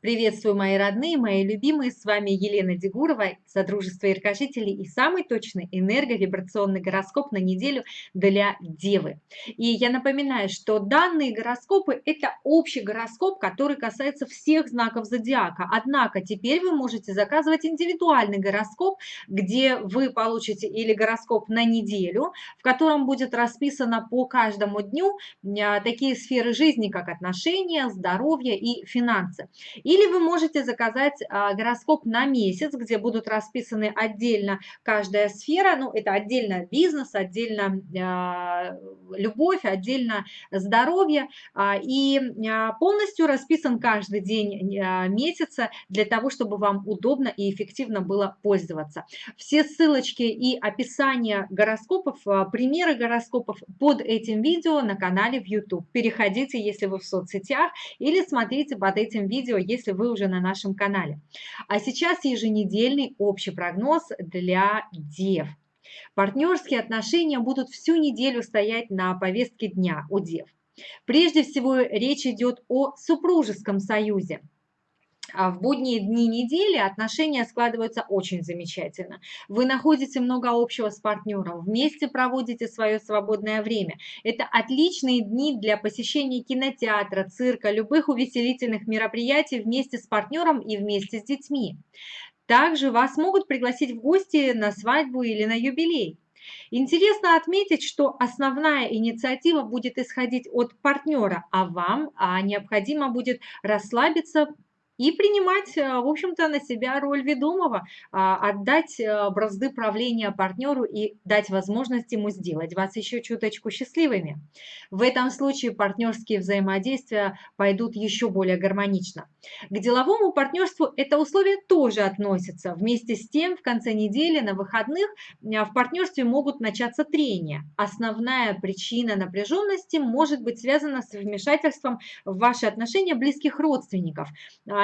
Приветствую, мои родные, мои любимые. С вами Елена Дегурова, Содружество Яркожителей и самый точный энерговибрационный гороскоп на неделю для Девы. И я напоминаю, что данные гороскопы – это общий гороскоп, который касается всех знаков зодиака. Однако теперь вы можете заказывать индивидуальный гороскоп, где вы получите или гороскоп на неделю, в котором будет расписано по каждому дню а, такие сферы жизни, как отношения, здоровье и финансы. Или вы можете заказать а, гороскоп на месяц, где будут расписаны отдельно каждая сфера, ну это отдельно бизнес, отдельно а, любовь, отдельно здоровье, а, и полностью расписан каждый день месяца для того, чтобы вам удобно и эффективно было пользоваться. Все ссылочки и описание гороскопов, примеры гороскопов под этим видео на канале в YouTube. Переходите, если вы в соцсетях, или смотрите под этим видео, если если вы уже на нашем канале. А сейчас еженедельный общий прогноз для дев. Партнерские отношения будут всю неделю стоять на повестке дня у дев. Прежде всего речь идет о супружеском союзе. А в будние дни недели отношения складываются очень замечательно. Вы находите много общего с партнером, вместе проводите свое свободное время. Это отличные дни для посещения кинотеатра, цирка, любых увеселительных мероприятий вместе с партнером и вместе с детьми. Также вас могут пригласить в гости на свадьбу или на юбилей. Интересно отметить, что основная инициатива будет исходить от партнера, а вам а необходимо будет расслабиться, и принимать, э, в общем-то, на себя роль ведомого, а, отдать э, бразды правления партнеру и дать возможность ему сделать вас еще чуточку счастливыми. В этом случае партнерские взаимодействия пойдут еще более гармонично. К деловому партнерству это условие тоже относится. Вместе с тем, в конце недели на выходных в партнерстве могут начаться трения. Основная причина напряженности может быть связана с вмешательством в ваши отношения близких родственников.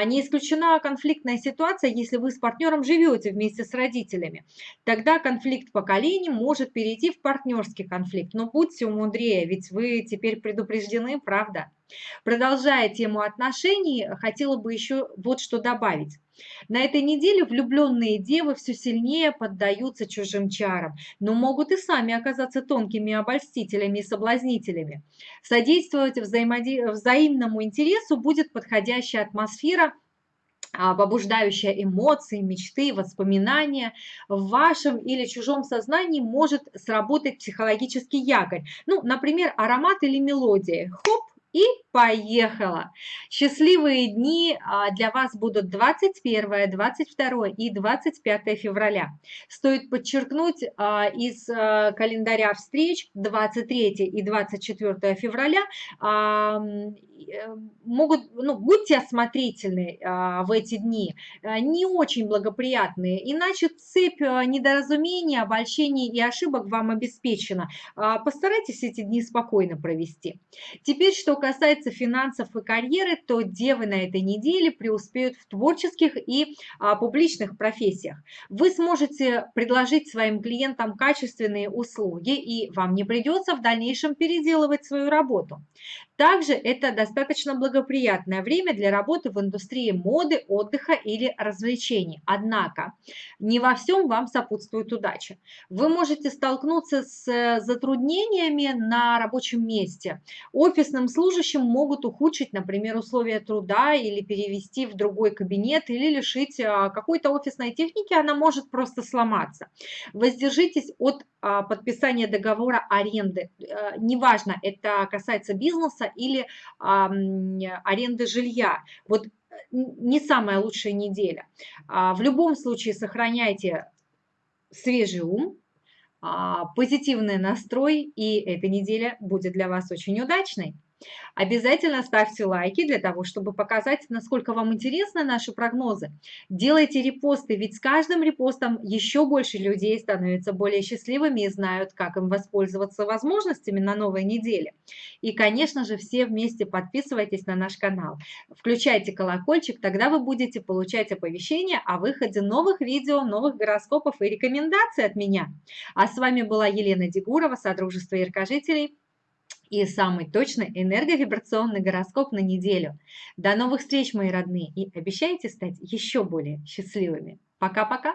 Не исключена конфликтная ситуация, если вы с партнером живете вместе с родителями. Тогда конфликт поколений может перейти в партнерский конфликт. Но будьте умудрее, ведь вы теперь предупреждены, правда? Продолжая тему отношений, хотела бы еще вот что добавить. На этой неделе влюбленные девы все сильнее поддаются чужим чарам, но могут и сами оказаться тонкими обольстителями и соблазнителями. Содействовать взаимоди... взаимному интересу будет подходящая атмосфера а, побуждающая эмоции, мечты, воспоминания, в вашем или чужом сознании может сработать психологический якорь. Ну, например, аромат или мелодия. Хоп, и поехала! Счастливые дни а, для вас будут 21, 22 и 25 февраля. Стоит подчеркнуть а, из а, календаря встреч 23 и 24 февраля Э, могут, ну, будьте осмотрительны а, в эти дни, а, не очень благоприятные, иначе цепь а, недоразумений, обольщений и ошибок вам обеспечена. А, постарайтесь эти дни спокойно провести. Теперь, что касается финансов и карьеры, то девы на этой неделе преуспеют в творческих и а, публичных профессиях. Вы сможете предложить своим клиентам качественные услуги, и вам не придется в дальнейшем переделывать свою работу. Также это достаточно благоприятное время для работы в индустрии моды, отдыха или развлечений. Однако не во всем вам сопутствует удача. Вы можете столкнуться с затруднениями на рабочем месте. Офисным служащим могут ухудшить, например, условия труда или перевести в другой кабинет или лишить а, какой-то офисной техники, она может просто сломаться. Воздержитесь от а, подписания договора аренды. Э, неважно, это касается бизнеса или аренды жилья. Вот не самая лучшая неделя. А, в любом случае сохраняйте свежий ум, а, позитивный настрой, и эта неделя будет для вас очень удачной. Обязательно ставьте лайки для того, чтобы показать, насколько вам интересны наши прогнозы. Делайте репосты, ведь с каждым репостом еще больше людей становятся более счастливыми и знают, как им воспользоваться возможностями на новой неделе. И, конечно же, все вместе подписывайтесь на наш канал. Включайте колокольчик, тогда вы будете получать оповещения о выходе новых видео, новых гороскопов и рекомендаций от меня. А с вами была Елена Дегурова, Содружество Яркожителей. И самый точный энерговибрационный гороскоп на неделю. До новых встреч, мои родные, и обещайте стать еще более счастливыми. Пока-пока!